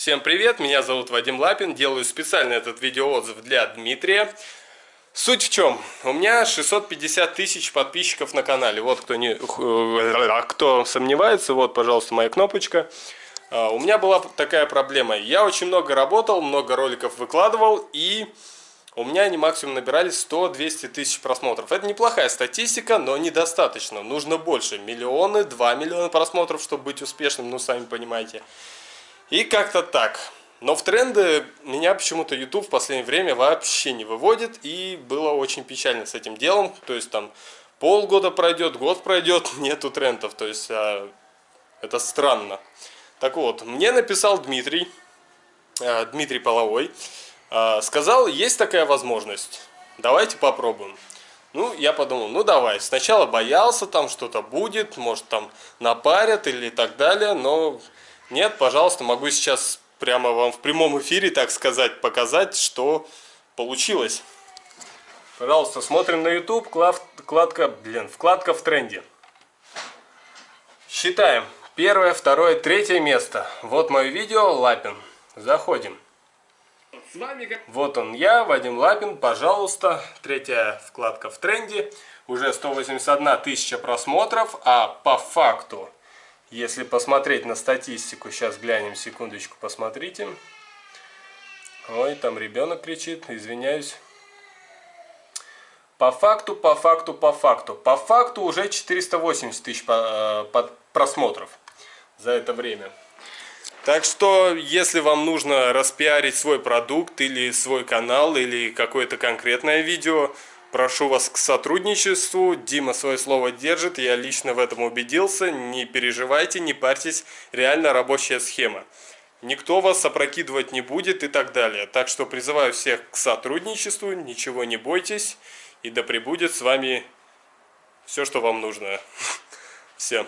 Всем привет, меня зовут Вадим Лапин, делаю специально этот видеоотзыв для Дмитрия. Суть в чем? У меня 650 тысяч подписчиков на канале. Вот кто, не, кто сомневается, вот, пожалуйста, моя кнопочка. А, у меня была такая проблема. Я очень много работал, много роликов выкладывал, и у меня они максимум набирали 100-200 тысяч просмотров. Это неплохая статистика, но недостаточно. Нужно больше. Миллионы, 2 миллиона просмотров, чтобы быть успешным, ну, сами понимаете. И как-то так. Но в тренды меня почему-то YouTube в последнее время вообще не выводит. И было очень печально с этим делом. То есть там полгода пройдет, год пройдет, нету трендов. То есть а, это странно. Так вот, мне написал Дмитрий, а, Дмитрий Половой. А, сказал, есть такая возможность. Давайте попробуем. Ну, я подумал, ну давай. Сначала боялся, там что-то будет, может там напарят или так далее, но нет, пожалуйста, могу сейчас прямо вам в прямом эфире, так сказать, показать, что получилось. Пожалуйста, смотрим на YouTube, вкладка, блин, вкладка в тренде. Считаем. Первое, второе, третье место. Вот мое видео, Лапин. Заходим. С вами... Вот он я, Вадим Лапин, пожалуйста. Третья вкладка в тренде. Уже 181 тысяча просмотров, а по факту если посмотреть на статистику, сейчас глянем, секундочку, посмотрите. Ой, там ребенок кричит, извиняюсь. По факту, по факту, по факту. По факту уже 480 тысяч э, просмотров за это время. Так что, если вам нужно распиарить свой продукт или свой канал или какое-то конкретное видео, Прошу вас к сотрудничеству. Дима свое слово держит, я лично в этом убедился. Не переживайте, не парьтесь, реально рабочая схема. Никто вас опрокидывать не будет и так далее. Так что призываю всех к сотрудничеству, ничего не бойтесь. И да пребудет с вами все, что вам нужно. Всем.